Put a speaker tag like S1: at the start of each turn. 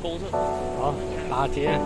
S1: 公厕。
S2: 好，打劫。